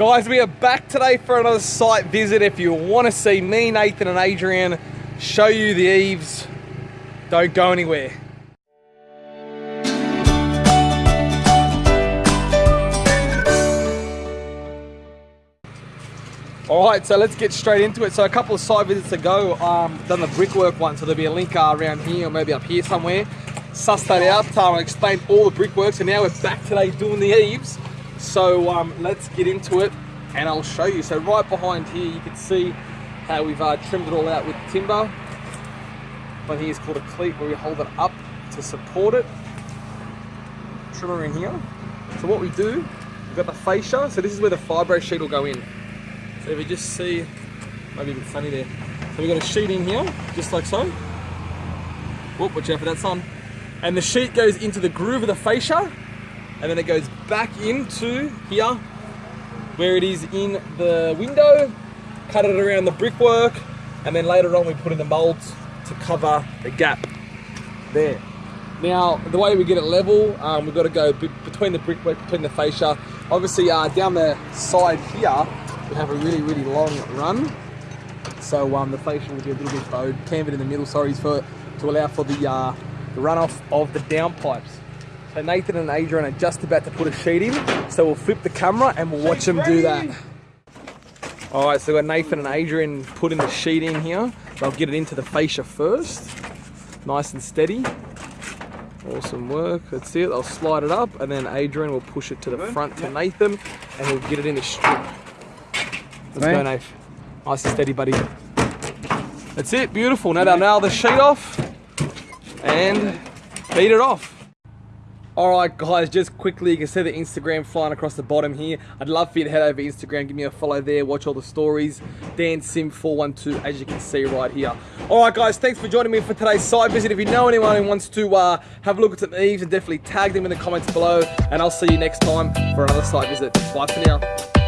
Guys, we are back today for another site visit. If you want to see me, Nathan and Adrian show you the eaves, don't go anywhere. All right, so let's get straight into it. So a couple of site visits ago, um, done the brickwork one, so there'll be a link uh, around here or maybe up here somewhere. Suss that out, um, explained all the brickwork, so now we're back today doing the eaves. So um, let's get into it and I'll show you. So right behind here, you can see how we've uh, trimmed it all out with timber. But here's called a cleat where we hold it up to support it. Trimmer in here. So what we do, we've got the fascia. So this is where the fibro sheet will go in. So if you just see, maybe a bit sunny there. So we've got a sheet in here, just like so. Whoop, watch out for that sun. And the sheet goes into the groove of the fascia, and then it goes back into here, where it is in the window, cut it around the brickwork, and then later on we put in the molds to cover the gap there. Now, the way we get it level, um, we've got to go between the brickwork, between the fascia. Obviously, uh, down the side here, we have a really, really long run. So um, the fascia will be a little bit bowed, cambered in the middle, sorry, for to allow for the, uh, the runoff of the downpipes. So Nathan and Adrian are just about to put a sheet in, so we'll flip the camera and we'll watch them do that. All right, so we've got Nathan and Adrian putting the sheet in here. They'll get it into the fascia first, nice and steady. Awesome work, that's it. I'll slide it up and then Adrian will push it to the front to Nathan and he'll get it in the strip. Let's go, Nate. Nice and steady, buddy. That's it, beautiful. Now they'll nail the sheet off and beat it off. Alright guys, just quickly, you can see the Instagram flying across the bottom here. I'd love for you to head over Instagram, give me a follow there, watch all the stories. Dan Sim 412 as you can see right here. Alright guys, thanks for joining me for today's site visit. If you know anyone who wants to uh, have a look at some eaves, definitely tag them in the comments below. And I'll see you next time for another site visit. Bye for now.